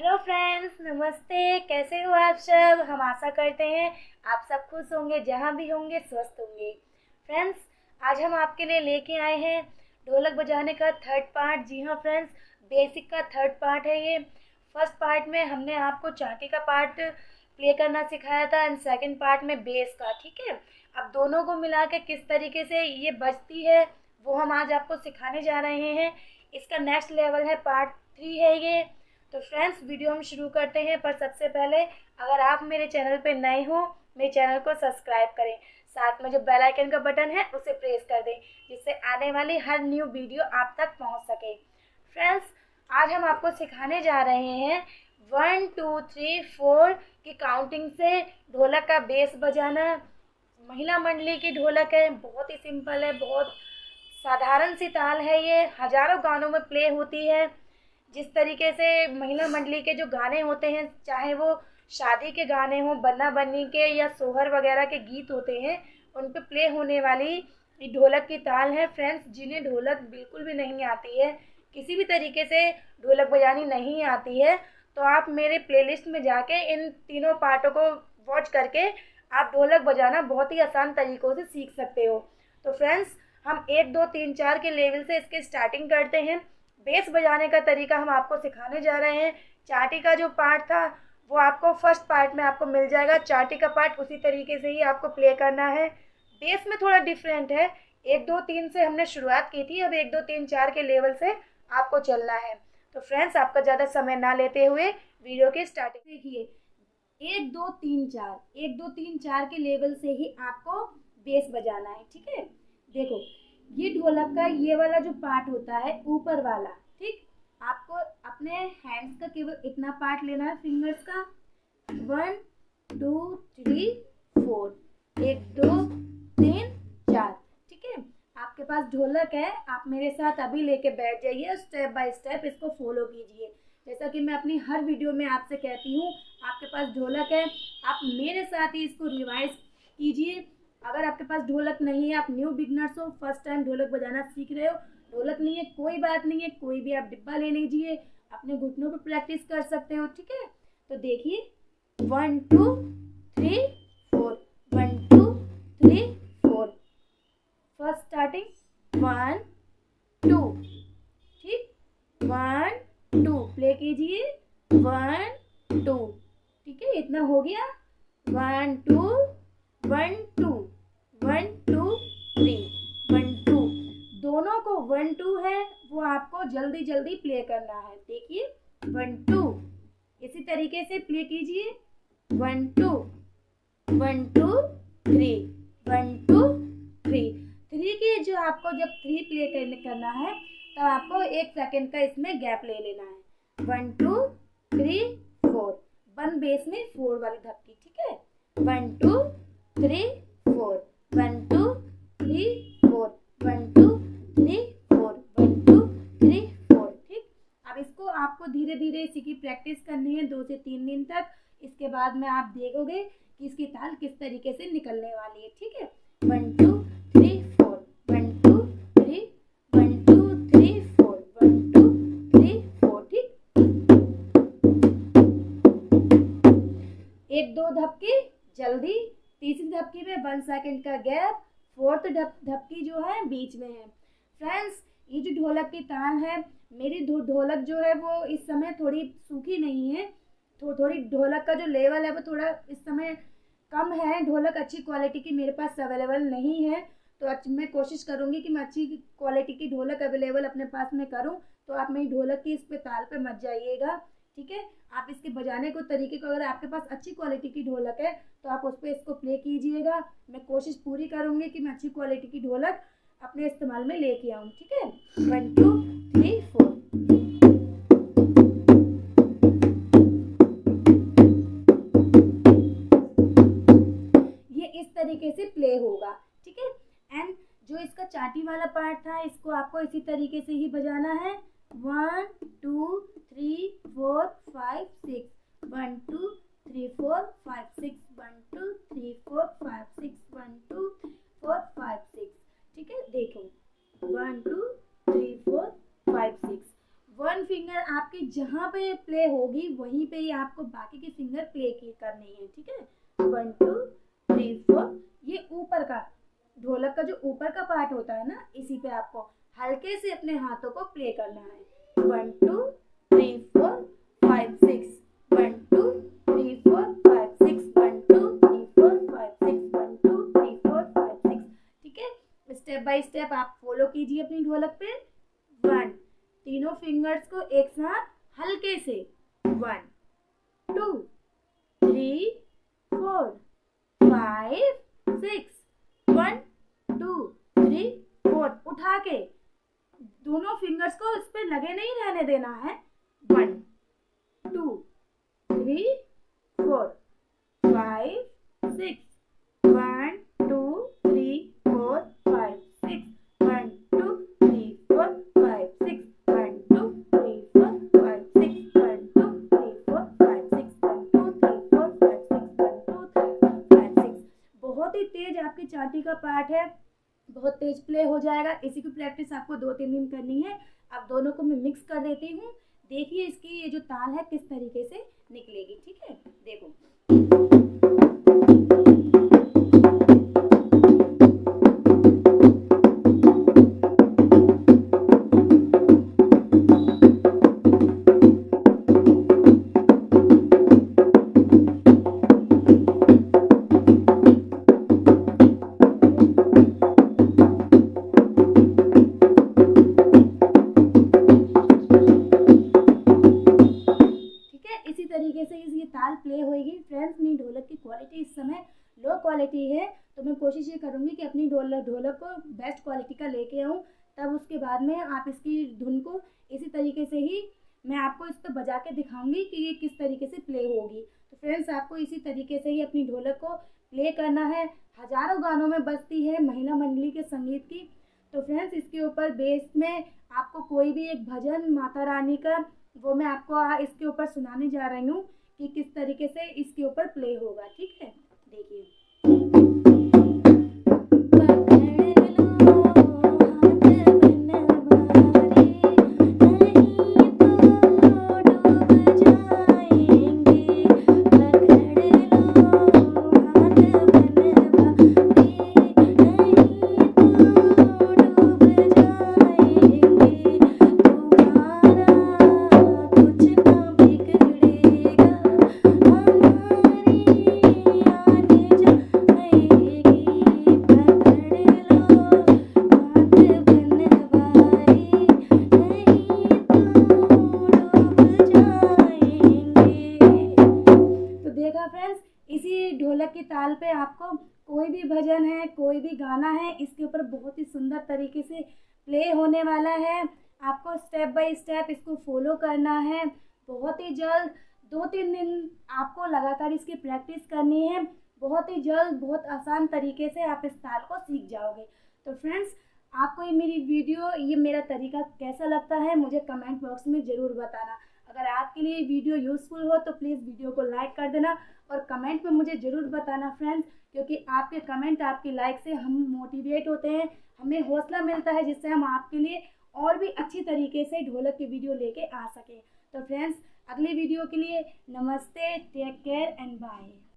Hello friends नमस्ते। कैसे हो आप सब? हम आशा करते हैं आप सब खुश होंगे, जहाँ भी होंगे, स्वस्थ होंगे। फ्रेंड्स आज हम आपके लिए लेके आए हैं ढोलक बजाने का थर्ड पार्ट जी हाँ फ्रेंड्स बेसिक का थर्ड पार्ट है ये। फ़र्स्ट पार्ट में हमने आपको चाटी का पार्ट प्ले करना सिखाया था एंड सेकेंड पार्ट में बेस का, ठीक है? अब दोनों को मिला के किस तरीके से ये बजती है, वो हम आज आपको सिखाने जा रहे हैं। इसका नेक्स्ट लेवल है पार्ट थ्री है ये। तो फ्रेंड्स वीडियो हम शुरू करते हैं, पर सबसे पहले अगर आप मेरे चैनल पर नए हो, मेरे चैनल को सब्सक्राइब करें। साथ में जो बेल आइकन का बटन है, उसे प्रेस कर दें, जिससे आने वाली हर न्यू वीडियो आप तक पहुँच सके। फ्रेंड्स आज हम आपको सिखाने जा रहे हैं वन टू थ्री फोर की काउंटिंग से ढोलक का बेस बजाना। महिला मंडली की ढोलक है, बहुत ही सिंपल है, बहुत साधारण सी ताल है ये, हज़ारों गानों में प्ले होती है। जिस तरीके से महिला मंडली के जो गाने होते हैं, चाहे वो शादी के गाने हों, बन्ना बन्नी के या सोहर वगैरह के गीत होते हैं, उन पर प्ले होने वाली ढोलक की ताल है। फ्रेंड्स, जिन्हें ढोलक बिल्कुल भी नहीं आती है, किसी भी तरीके से ढोलक बजानी नहीं आती है तो आप मेरे प्लेलिस्ट में जाके इन तीनों पार्टों को वॉच करके आप ढोलक बजाना बहुत ही आसान तरीक़ों से सीख सकते हो। तो फ्रेंड्स, हम एक, दो, तीन, चार के लेवल से इसके स्टार्टिंग करते हैं। बेस बजाने का तरीका हम आपको सिखाने जा रहे हैं। चाटी का जो पार्ट था, वो आपको फ़र्स्ट पार्ट में आपको मिल जाएगा। चाटी का पार्ट उसी तरीके से ही आपको प्ले करना है। बेस में थोड़ा डिफरेंट है। एक, दो, तीन से हमने शुरुआत की थी। अब एक, दो, तीन, चार के लेवल से आपको चलना है। तो फ्रेंड्स, आपका ज़्यादा समय ना लेते हुए वीडियो की स्टार्टिंग देखिए। एक, दो, तीन, चार। एक, दो, तीन, चार के लेवल से ही आपको बेस बजाना है, ठीक है? देखो ये ढोलक का ये वाला जो पार्ट होता है, ऊपर वाला, ठीक? आपको अपने हैंड्स का केवल इतना पार्ट लेना है फिंगर्स का। वन टू थ्री फोर एक, दो, तीन, चार, ठीक है? आपके पास ढोलक है, आप मेरे साथ अभी लेके बैठ जाइए स्टेप बाय स्टेप इसको फॉलो कीजिए। जैसा कि मैं अपनी हर वीडियो में आपसे कहती हूँ, आपके पास ढोलक है, आप मेरे साथ ही इसको रिवाइज कीजिए। अगर आपके पास ढोलक नहीं है, आप न्यू बिगनर्स हो फ़र्स्ट टाइम ढोलक बजाना सीख रहे हो, ढोलक नहीं है, कोई बात नहीं है, कोई भी आप डिब्बा ले लीजिए अपने घुटनों पर प्रैक्टिस कर सकते हो, ठीक है? तो देखिए one two three four one two three four first starting one two ठीक? वन टू प्ले कीजिए वन टू ठीक है? इतना हो गया? One two one two one two three one two दोनों को वन टू है, वो आपको जल्दी जल्दी प्ले करना है। देखिए वन टू इसी तरीके से प्ले कीजिए। One two one two three one two three three की जो आपको जब थ्री प्ले करना है, तब आपको एक सेकंड का इसमें गैप ले लेना है। One two three four one base में फोर वाली धक्की ठीक है? One two three four. One, two, three, four. One, two, three, four. One, two, three, four. ठीक अब इसको आपको धीरे धीरे इसी की प्रैक्टिस करनी है दो से तीन दिन तक इसके बाद में आप देखोगे कि इसकी ताल किस तरीके से निकलने वाली है ठीक है one two three one second का गैप फोर्थ धपकी जो है, बीच में है। फ्रेंड्स ये जो ढोलक की ताल है, मेरी ढोलक जो है, वो इस समय थोड़ी सूखी नहीं है। तो थोड़ी ढोलक का जो लेवल है, वो थोड़ा इस समय कम है। ढोलक अच्छी क्वालिटी की मेरे पास अवेलेबल नहीं है। तो मैं कोशिश करूँगी कि मैं अच्छी क्वालिटी की ढोलक अवेलेबल अपने पास में करूँ। तो आप मेरी ढोलक की इस पे ताल पे मत जाइएगा। ठीक है? आप इसके बजाने को तरीके को, अगर आपके पास अच्छी क्वालिटी की ढोलक है तो आप उस पर इसको प्ले कीजिएगा। मैं कोशिश पूरी करूँगी कि मैं अच्छी क्वालिटी की ढोलक अपने इस्तेमाल में लेके आऊँ, ठीक है? वन टू थ्री फोर ये इस तरीके से प्ले होगा, ठीक है? एंड जो इसका चाटी वाला पार्ट था, इसको आपको इसी तरीके से ही बजाना है। One two three four five six one two three four five six one two three four five six one two four five six ठीक है? देखो। One two three four five six one finger आपकी जहाँ पे play होगी, वहीं पे ही आपको बाकी की फिंगर प्ले करनी है, ठीक है? वन टू थ्री फोर ये ऊपर का, ढोलक का जो ऊपर का पार्ट होता है ना, इसी पे आपको हल्के से अपने हाथों को प्ले करना है। वन टू बाय स्टेप आप फॉलो कीजिए अपनी ढोलक पे। वन तीनों फिंगर्स को एक साथ हल्के से। One two three four five six one two three four उठा के। दोनों फिंगर्स को इस पर लगे नहीं रहने देना है। One two three four five six आपकी चाटी का पार्ट है, बहुत तेज प्ले हो जाएगा। इसी की प्रैक्टिस आपको दो तीन दिन करनी है। आप दोनों को मैं मिक्स कर देती हूँ। देखिए इसकी ये जो ताल है, किस तरीके से निकलेगी, ठीक है? देखो। क्वालिटी है तो मैं कोशिश ये करूँगी कि अपनी ढोलक ढोलक को बेस्ट क्वालिटी का लेके आऊँ। तब उसके बाद में आप इसकी धुन को इसी तरीके से ही मैं आपको इस पर बजा के दिखाऊँगी कि ये किस तरीके से प्ले होगी। तो फ्रेंड्स आपको इसी तरीके से ही अपनी ढोलक को प्ले करना है। हज़ारों गानों में बजती है महिला मंडली के संगीत की। तो फ्रेंड्स इसके ऊपर बेस में आपको कोई भी एक भजन, माता रानी का, वो मैं आपको इसके ऊपर सुनाने जा रही हूँ कि किस तरीके से इसके ऊपर प्ले होगा, ठीक है? देखिए। ढोलक की ताल पे आपको कोई भी भजन है, कोई भी गाना है, इसके ऊपर बहुत ही सुंदर तरीके से प्ले होने वाला है। आपको स्टेप बाय स्टेप इसको फॉलो करना है। बहुत ही जल्द दो तीन दिन आपको लगातार इसकी प्रैक्टिस करनी है। बहुत ही जल्द, बहुत आसान तरीके से आप इस ताल को सीख जाओगे। तो फ्रेंड्स आपको ये मेरी वीडियो ये मेरा तरीका कैसा लगता है, मुझे कमेंट बॉक्स में ज़रूर बताना। अगर आपके लिए वीडियो यूज़फुल हो तो प्लीज़ वीडियो को लाइक कर देना। और कमेंट में मुझे ज़रूर बताना फ्रेंड्स क्योंकि आपके कमेंट आपकी लाइक से हम मोटिवेट होते हैं, हमें हौसला मिलता है, जिससे हम आपके लिए और भी अच्छी तरीके से ढोलक की वीडियो लेके आ सकें। तो फ्रेंड्स अगले वीडियो के लिए नमस्ते टेक केयर एंड बाय